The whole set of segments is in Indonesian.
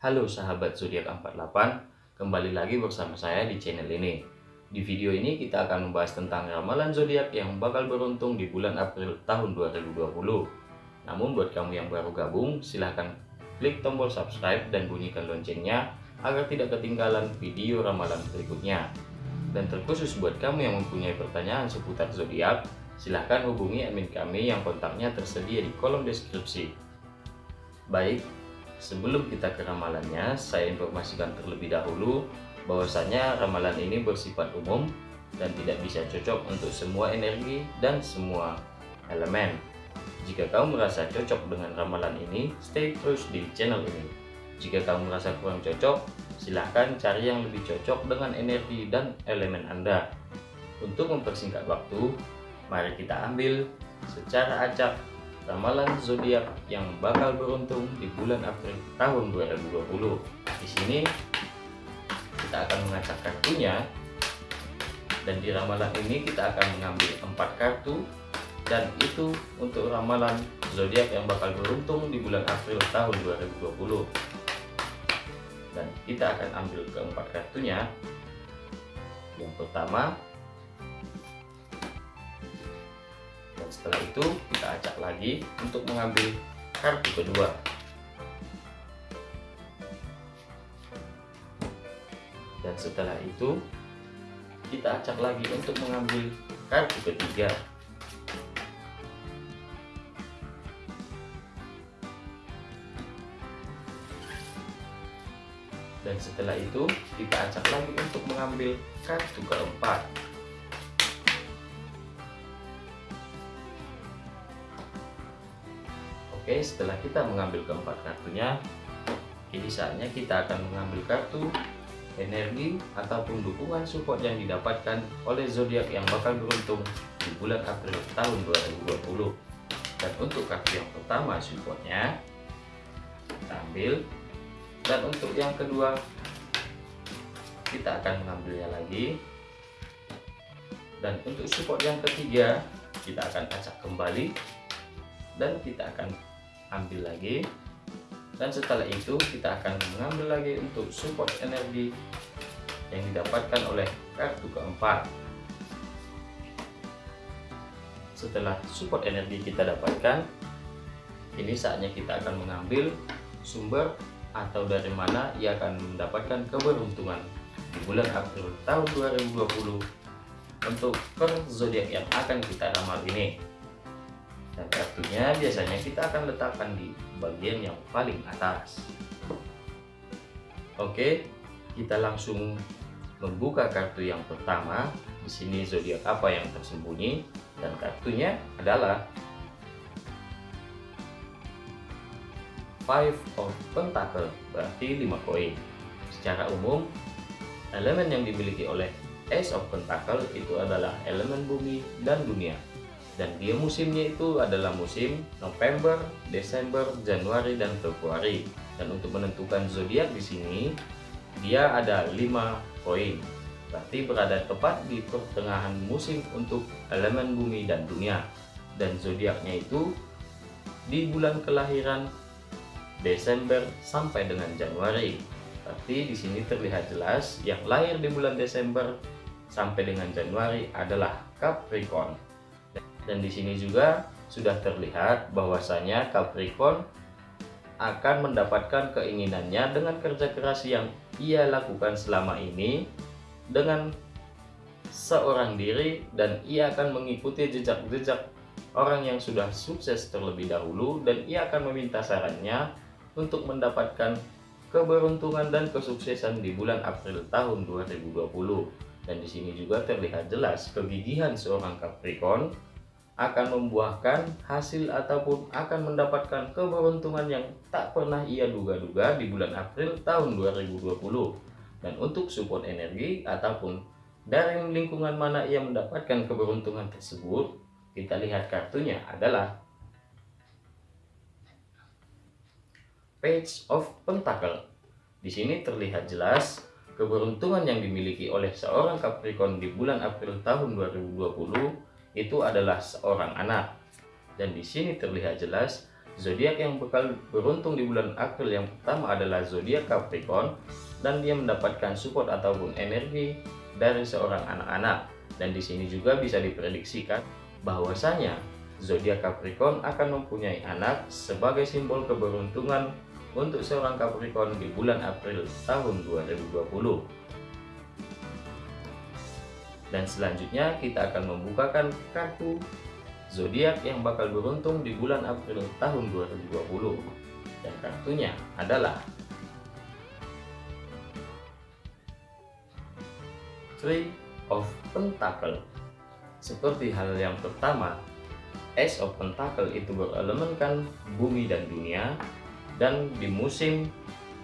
Halo sahabat zodiak 48, kembali lagi bersama saya di channel ini. Di video ini kita akan membahas tentang ramalan zodiak yang bakal beruntung di bulan April tahun 2020. Namun buat kamu yang baru gabung, silahkan klik tombol subscribe dan bunyikan loncengnya agar tidak ketinggalan video ramalan berikutnya. Dan terkhusus buat kamu yang mempunyai pertanyaan seputar zodiak, silahkan hubungi admin kami yang kontaknya tersedia di kolom deskripsi. Baik, Sebelum kita ke ramalannya, saya informasikan terlebih dahulu bahwasanya ramalan ini bersifat umum dan tidak bisa cocok untuk semua energi dan semua elemen. Jika kamu merasa cocok dengan ramalan ini, stay terus di channel ini. Jika kamu merasa kurang cocok, silahkan cari yang lebih cocok dengan energi dan elemen Anda. Untuk mempersingkat waktu, mari kita ambil secara acak ramalan zodiak yang bakal beruntung di bulan April tahun 2020. Di sini kita akan mengacak kartunya dan di ramalan ini kita akan mengambil empat kartu dan itu untuk ramalan zodiak yang bakal beruntung di bulan April tahun 2020. Dan kita akan ambil keempat kartunya. Yang pertama setelah itu kita acak lagi untuk mengambil kartu kedua. Dan setelah itu kita acak lagi untuk mengambil kartu ketiga. Dan setelah itu kita acak lagi untuk mengambil kartu keempat Oke setelah kita mengambil keempat kartunya ini saatnya kita akan mengambil kartu energi ataupun dukungan support yang didapatkan oleh zodiak yang bakal beruntung di bulan April tahun 2020 dan untuk kartu yang pertama supportnya kita ambil. Dan untuk yang kedua kita akan mengambilnya lagi. Dan untuk support yang ketiga kita akan acak kembali. Dan kita akan ambil lagi. Dan setelah itu kita akan mengambil lagi untuk support energi yang didapatkan oleh kartu keempat. Setelah support energi kita dapatkan ini saatnya kita akan mengambil sumber atau dari mana ia akan mendapatkan keberuntungan di bulan April tahun 2020 untuk per zodiak yang akan kita ramal ini dan kartunya biasanya kita akan letakkan di bagian yang paling atas. Oke kita langsung membuka kartu yang pertama. Di sini zodiak apa yang tersembunyi? Dan kartunya adalah Five of Pentacle berarti 5 koin. Secara umum elemen yang dimiliki oleh Ace of Pentacle itu adalah elemen bumi dan dunia dan dia musimnya itu adalah musim November, Desember, Januari dan Februari. Dan untuk menentukan zodiak di sini dia ada 5 poin. Berarti berada tepat di pertengahan musim untuk elemen bumi dan dunia. Dan zodiaknya itu di bulan kelahiran Desember sampai dengan Januari. Berarti di sini terlihat jelas yang lahir di bulan Desember sampai dengan Januari adalah Capricorn. Dan di sini juga sudah terlihat bahwasanya Capricorn akan mendapatkan keinginannya dengan kerja keras yang ia lakukan selama ini dengan seorang diri dan ia akan mengikuti jejak-jejak orang yang sudah sukses terlebih dahulu dan ia akan meminta sarannya untuk mendapatkan keberuntungan dan kesuksesan di bulan April tahun 2020 dan di sini juga terlihat jelas kegigihan seorang Capricorn akan membuahkan hasil ataupun akan mendapatkan keberuntungan yang tak pernah ia duga-duga di bulan April tahun 2020 dan untuk support energi ataupun dari lingkungan mana ia mendapatkan keberuntungan tersebut kita lihat kartunya adalah Page of Pentacle. Di sini terlihat jelas keberuntungan yang dimiliki oleh seorang Capricorn di bulan April tahun 2020 itu adalah seorang anak. Dan di sini terlihat jelas Zodiak yang bakal beruntung di bulan April yang pertama adalah zodiak Capricorn dan dia mendapatkan support ataupun energi dari seorang anak-anak. Dan di sini juga bisa diprediksikan bahwasanya zodiak Capricorn akan mempunyai anak sebagai simbol keberuntungan untuk seorang Capricorn di bulan April tahun 2020. Dan selanjutnya kita akan membukakan kartu zodiak yang bakal beruntung di bulan April tahun 2020 dan kartunya adalah Three of Pentacle. Seperti hal yang pertama Ace of Pentacle itu berelemenkan bumi dan dunia dan di musim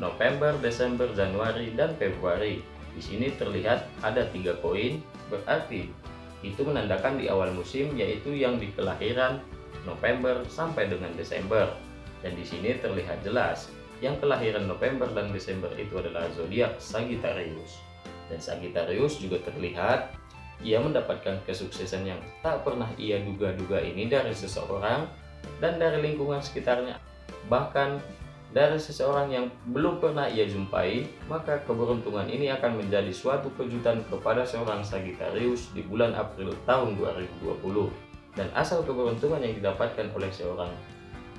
November, Desember, Januari, dan Februari di sini terlihat ada tiga koin berarti itu menandakan di awal musim yaitu yang di kelahiran November sampai dengan Desember. Dan di sini terlihat jelas yang kelahiran November dan Desember itu adalah zodiak Sagittarius. Dan Sagittarius juga terlihat ia mendapatkan kesuksesan yang tak pernah ia duga-duga ini dari seseorang dan dari lingkungan sekitarnya. Bahkan dari seseorang yang belum pernah ia jumpai, maka keberuntungan ini akan menjadi suatu kejutan kepada seorang Sagittarius di bulan April tahun 2020. Dan asal keberuntungan yang didapatkan oleh seorang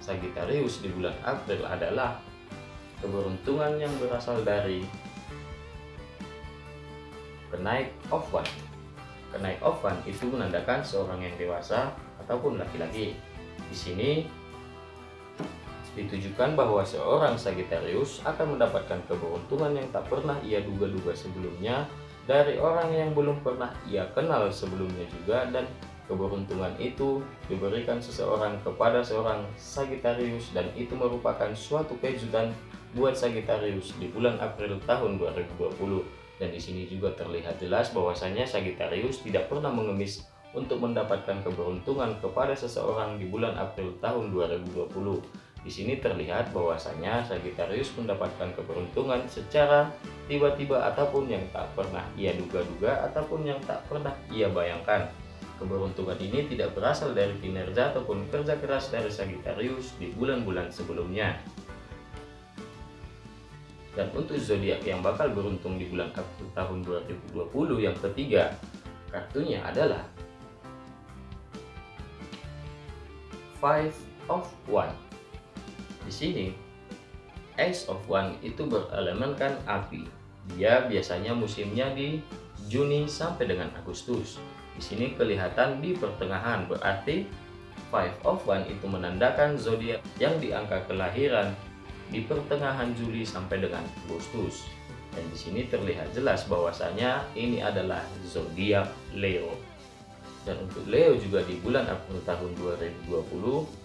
Sagittarius di bulan April adalah keberuntungan yang berasal dari kenaik one. Kenaik one itu menandakan seorang yang dewasa ataupun laki-laki. Di sini ditujukan bahwa seorang Sagittarius akan mendapatkan keberuntungan yang tak pernah ia duga-duga sebelumnya dari orang yang belum pernah ia kenal sebelumnya juga dan keberuntungan itu diberikan seseorang kepada seorang Sagittarius dan itu merupakan suatu kejutan buat Sagittarius di bulan April tahun 2020 dan di sini juga terlihat jelas bahwasanya Sagittarius tidak pernah mengemis untuk mendapatkan keberuntungan kepada seseorang di bulan April tahun 2020 di sini terlihat bahwasanya Sagittarius mendapatkan keberuntungan secara tiba-tiba ataupun yang tak pernah ia duga-duga ataupun yang tak pernah ia bayangkan. Keberuntungan ini tidak berasal dari kinerja ataupun kerja keras dari Sagittarius di bulan-bulan sebelumnya. Dan untuk zodiak yang bakal beruntung di bulan April tahun 2020 yang ketiga, kartunya adalah Five of One. Sini, Ace of One itu berelemenkan api. Dia biasanya musimnya di Juni sampai dengan Agustus. Di sini kelihatan di pertengahan, berarti Five of One itu menandakan zodiak yang di angka kelahiran di pertengahan Juli sampai dengan Agustus. Dan di sini terlihat jelas bahwasanya ini adalah zodiak Leo. Dan untuk Leo juga di bulan April tahun 2020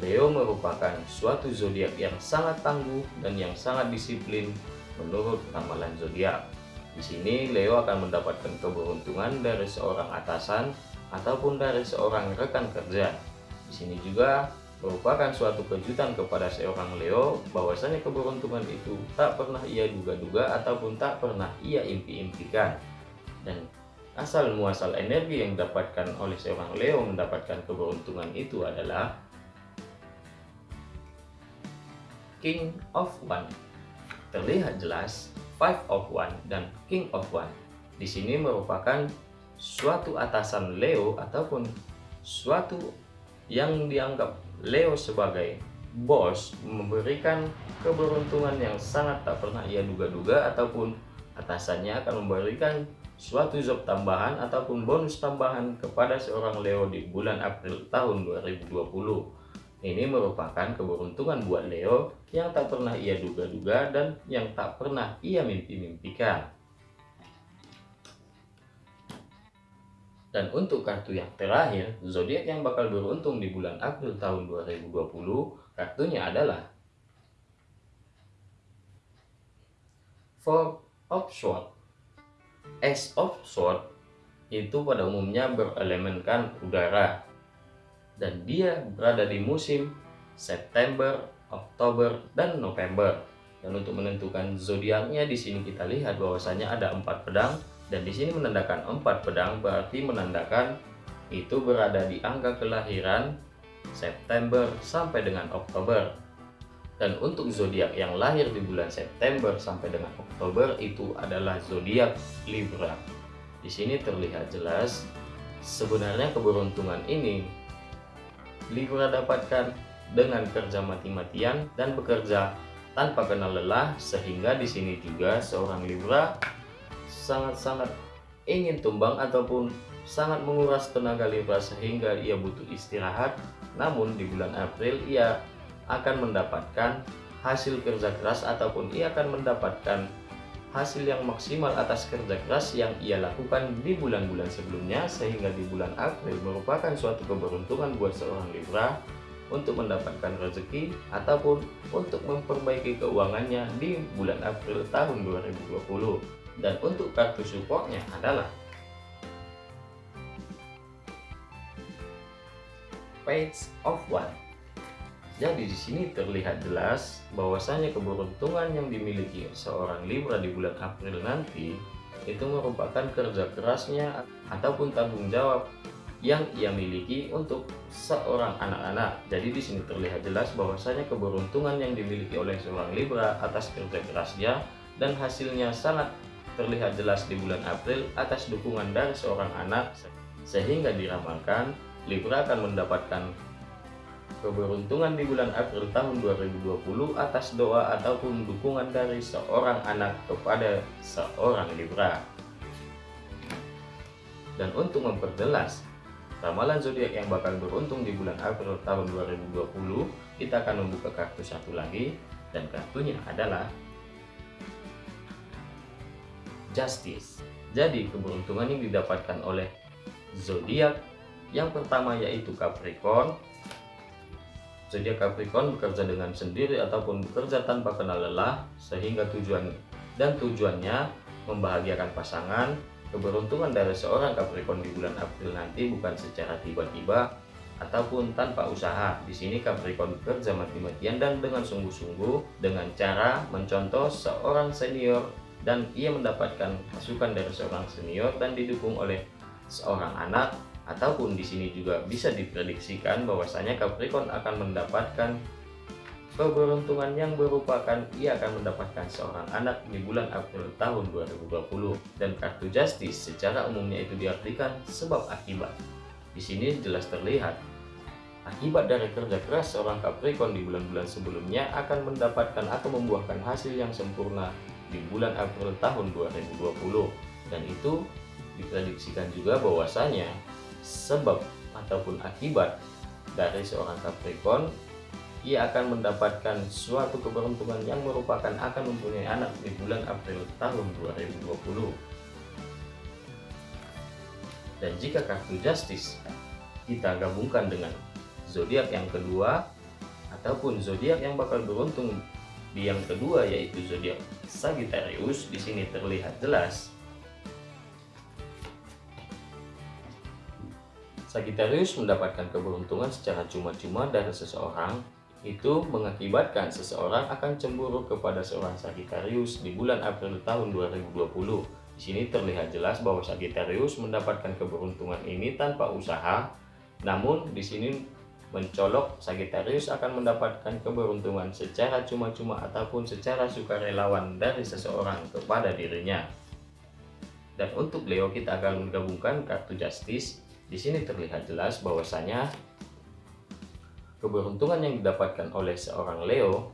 Leo merupakan suatu zodiak yang sangat tangguh dan yang sangat disiplin menurut ramalan zodiak. Di sini Leo akan mendapatkan keberuntungan dari seorang atasan ataupun dari seorang rekan kerja. Di sini juga merupakan suatu kejutan kepada seorang Leo bahwasanya keberuntungan itu tak pernah ia duga-duga ataupun tak pernah ia impi-impikan. Dan asal muasal energi yang didapatkan oleh seorang Leo mendapatkan keberuntungan itu adalah King of One. Terlihat jelas Five of One dan King of One. Di sini merupakan suatu atasan Leo ataupun suatu yang dianggap Leo sebagai bos memberikan keberuntungan yang sangat tak pernah ia duga-duga ataupun atasannya akan memberikan suatu job tambahan ataupun bonus tambahan kepada seorang Leo di bulan April tahun 2020 ini merupakan keberuntungan buat Leo yang tak pernah ia duga-duga dan yang tak pernah ia mimpi-mimpikan. Dan untuk kartu yang terakhir, zodiak yang bakal beruntung di bulan April tahun 2020, kartunya adalah Four of Swords. Ace of Swords itu pada umumnya berelemenkan udara dan dia berada di musim September, Oktober, dan November. Dan untuk menentukan zodiaknya di sini kita lihat bahwasanya ada empat pedang dan di sini menandakan empat pedang berarti menandakan itu berada di angka kelahiran September sampai dengan Oktober. Dan untuk zodiak yang lahir di bulan September sampai dengan Oktober itu adalah zodiak Libra. Di sini terlihat jelas sebenarnya keberuntungan ini Libra dapatkan dengan kerja mati-matian dan bekerja tanpa kenal lelah sehingga di sini juga seorang Libra sangat-sangat ingin tumbang ataupun sangat menguras tenaga Libra sehingga ia butuh istirahat. Namun di bulan April ia akan mendapatkan hasil kerja keras ataupun ia akan mendapatkan hasil yang maksimal atas kerja keras yang ia lakukan di bulan-bulan sebelumnya sehingga di bulan April merupakan suatu keberuntungan buat seorang Libra untuk mendapatkan rezeki ataupun untuk memperbaiki keuangannya di bulan April tahun 2020 dan untuk kartu supportnya adalah Page of One jadi di sini terlihat jelas bahwasanya keberuntungan yang dimiliki seorang Libra di bulan April nanti itu merupakan kerja kerasnya ataupun tanggung jawab yang ia miliki untuk seorang anak-anak. Jadi di sini terlihat jelas bahwasanya keberuntungan yang dimiliki oleh seorang Libra atas kerja kerasnya dan hasilnya sangat terlihat jelas di bulan April atas dukungan dari seorang anak sehingga diramalkan Libra akan mendapatkan keberuntungan di bulan April tahun 2020 atas doa ataupun dukungan dari seorang anak kepada seorang Libra. Dan untuk memperjelas Ramalan zodiak yang bakal beruntung di bulan April tahun 2020, kita akan membuka kartu satu lagi dan kartunya adalah Justice. Jadi keberuntungan yang didapatkan oleh zodiak yang pertama yaitu Capricorn. Zodiak Capricorn bekerja dengan sendiri ataupun bekerja tanpa kenal lelah sehingga tujuan dan tujuannya membahagiakan pasangan, Keberuntungan dari seorang Capricorn di bulan April nanti bukan secara tiba-tiba ataupun tanpa usaha. Di sini Capricorn bekerja mati-matian dan dengan sungguh-sungguh dengan cara mencontoh seorang senior dan ia mendapatkan masukan dari seorang senior dan didukung oleh seorang anak ataupun di sini juga bisa diprediksikan bahwasanya Capricorn akan mendapatkan keberuntungan yang merupakan ia akan mendapatkan seorang anak di bulan April tahun 2020 dan kartu justice secara umumnya itu diartikan sebab akibat. Di sini jelas terlihat akibat dari kerja keras seorang Capricorn di bulan-bulan sebelumnya akan mendapatkan atau membuahkan hasil yang sempurna di bulan April tahun 2020 dan itu diprediksikan juga bahwasanya sebab ataupun akibat dari seorang Capricorn ia akan mendapatkan suatu keberuntungan yang merupakan akan mempunyai anak di bulan April tahun 2020. Dan jika kartu Justice kita gabungkan dengan zodiak yang kedua ataupun zodiak yang bakal beruntung di yang kedua yaitu zodiak Sagittarius di sini terlihat jelas Sagittarius mendapatkan keberuntungan secara cuma-cuma dari seseorang itu mengakibatkan seseorang akan cemburu kepada seorang Sagittarius di bulan April tahun 2020. Di sini terlihat jelas bahwa Sagittarius mendapatkan keberuntungan ini tanpa usaha, namun di sini mencolok Sagittarius akan mendapatkan keberuntungan secara cuma-cuma ataupun secara sukarelawan dari seseorang kepada dirinya. Dan untuk Leo kita akan menggabungkan kartu Justice. Di sini terlihat jelas bahwasanya keberuntungan yang didapatkan oleh seorang Leo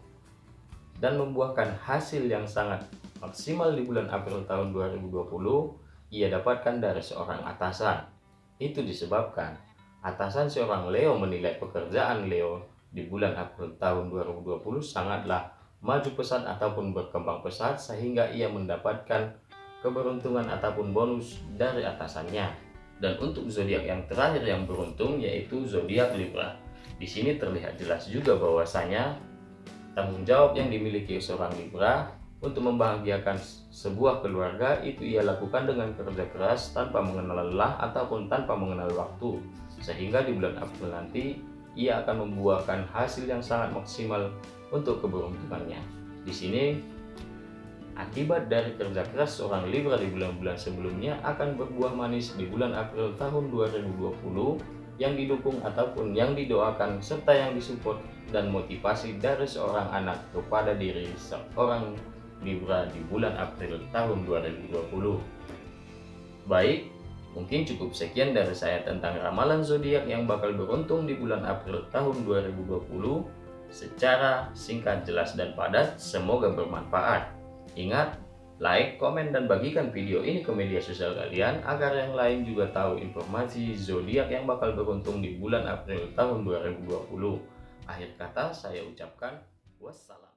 dan membuahkan hasil yang sangat maksimal di bulan April tahun 2020 ia dapatkan dari seorang atasan. Itu disebabkan atasan seorang Leo menilai pekerjaan Leo di bulan April tahun 2020 sangatlah maju pesat ataupun berkembang pesat sehingga ia mendapatkan keberuntungan ataupun bonus dari atasannya. Dan untuk zodiak yang terakhir yang beruntung yaitu zodiak Libra. Di sini terlihat jelas juga bahwasanya tanggung jawab yang dimiliki seorang Libra untuk membahagiakan sebuah keluarga itu ia lakukan dengan kerja keras tanpa mengenal lelah ataupun tanpa mengenal waktu sehingga di bulan April nanti ia akan membuahkan hasil yang sangat maksimal untuk keberuntungannya. Di sini akibat dari kerja keras seorang Libra di bulan-bulan sebelumnya akan berbuah manis di bulan April tahun 2020 yang didukung ataupun yang didoakan serta yang disupport dan motivasi dari seorang anak kepada diri seorang Libra di bulan April tahun 2020. Baik, mungkin cukup sekian dari saya tentang ramalan zodiak yang bakal beruntung di bulan April tahun 2020 secara singkat, jelas, dan padat. Semoga bermanfaat. Ingat, like, komen, dan bagikan video ini ke media sosial kalian agar yang lain juga tahu informasi zodiak yang bakal beruntung di bulan April tahun 2020. Akhir kata saya ucapkan wassalam.